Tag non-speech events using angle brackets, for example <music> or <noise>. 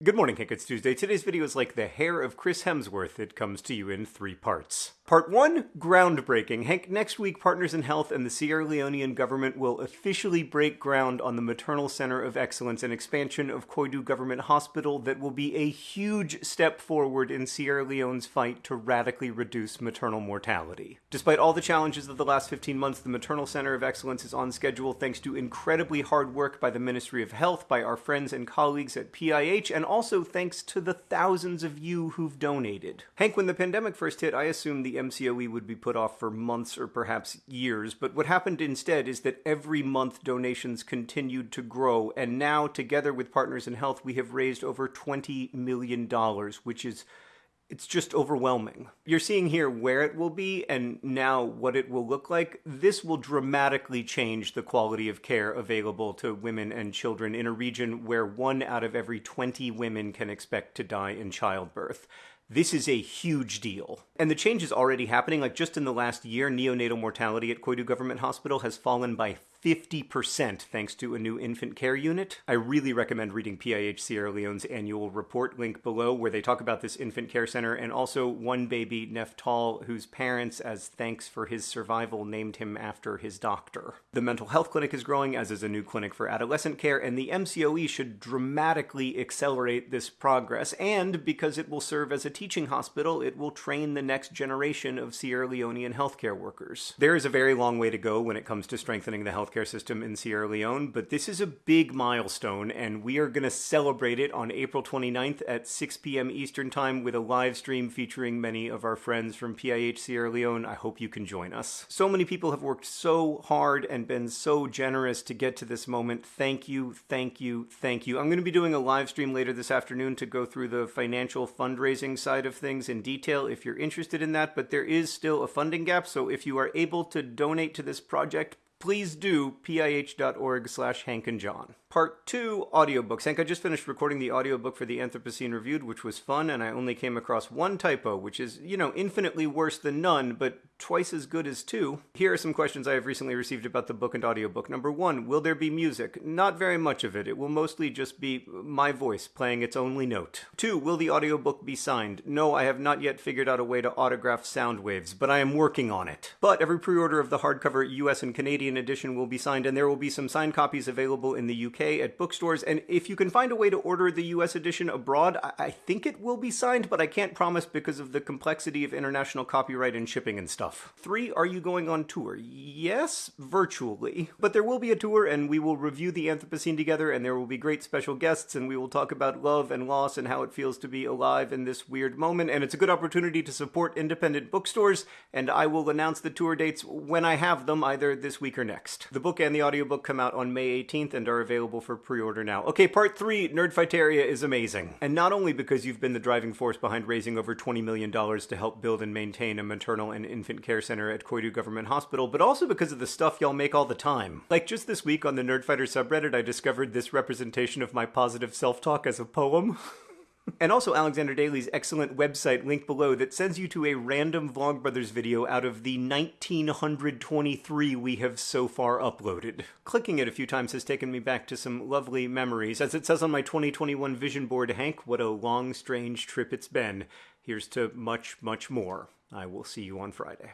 Good morning, Hank. It's Tuesday. Today's video is like the hair of Chris Hemsworth. It comes to you in three parts. Part 1 Groundbreaking. Hank, next week, Partners in Health and the Sierra Leonean government will officially break ground on the Maternal Center of Excellence, an expansion of Koidu Government Hospital that will be a huge step forward in Sierra Leone's fight to radically reduce maternal mortality. Despite all the challenges of the last 15 months, the Maternal Center of Excellence is on schedule thanks to incredibly hard work by the Ministry of Health, by our friends and colleagues at PIH, and also thanks to the thousands of you who've donated. Hank, when the pandemic first hit, I assumed the MCOE would be put off for months or perhaps years, but what happened instead is that every month donations continued to grow, and now, together with Partners in Health, we have raised over $20 million, which is it's just overwhelming. You're seeing here where it will be and now what it will look like. This will dramatically change the quality of care available to women and children in a region where one out of every 20 women can expect to die in childbirth. This is a huge deal. And the change is already happening. Like just in the last year, neonatal mortality at Koidu Government Hospital has fallen by 50% thanks to a new infant care unit. I really recommend reading PIH Sierra Leone's annual report, link below, where they talk about this infant care center and also one baby, Neftal, whose parents, as thanks for his survival, named him after his doctor. The mental health clinic is growing, as is a new clinic for adolescent care, and the MCOE should dramatically accelerate this progress. And because it will serve as a teaching hospital, it will train the next generation of Sierra Leonean healthcare workers. There is a very long way to go when it comes to strengthening the health healthcare system in Sierra Leone, but this is a big milestone, and we are going to celebrate it on April 29th at 6 p.m. Eastern Time with a live stream featuring many of our friends from PIH Sierra Leone. I hope you can join us. So many people have worked so hard and been so generous to get to this moment. Thank you, thank you, thank you. I'm going to be doing a live stream later this afternoon to go through the financial fundraising side of things in detail if you're interested in that, but there is still a funding gap, so if you are able to donate to this project, please do pih.org slash hank and john Part 2 Audiobooks. Hank, I just finished recording the audiobook for the Anthropocene Reviewed, which was fun, and I only came across one typo, which is, you know, infinitely worse than none, but twice as good as two. Here are some questions I have recently received about the book and audiobook. Number one, will there be music? Not very much of it. It will mostly just be my voice playing its only note. Two, will the audiobook be signed? No, I have not yet figured out a way to autograph sound waves, but I am working on it. But every pre order of the hardcover US and Canadian edition will be signed, and there will be some signed copies available in the UK at bookstores. And if you can find a way to order the US edition abroad, I think it will be signed, but I can't promise because of the complexity of international copyright and shipping and stuff. Three, are you going on tour? Yes, virtually. But there will be a tour, and we will review the Anthropocene together, and there will be great special guests, and we will talk about love and loss and how it feels to be alive in this weird moment. And it's a good opportunity to support independent bookstores, and I will announce the tour dates when I have them, either this week or next. The book and the audiobook come out on May 18th and are available available for pre-order now. Okay, part three, Nerdfighteria is amazing. And not only because you've been the driving force behind raising over $20 million to help build and maintain a maternal and infant care center at Koidu Government Hospital, but also because of the stuff y'all make all the time. Like just this week on the Nerdfighter subreddit, I discovered this representation of my positive self-talk as a poem. <laughs> And also Alexander Daly's excellent website link below that sends you to a random Vlogbrothers video out of the 1923 we have so far uploaded. Clicking it a few times has taken me back to some lovely memories. As it says on my 2021 vision board, Hank, what a long, strange trip it's been. Here's to much, much more. I will see you on Friday.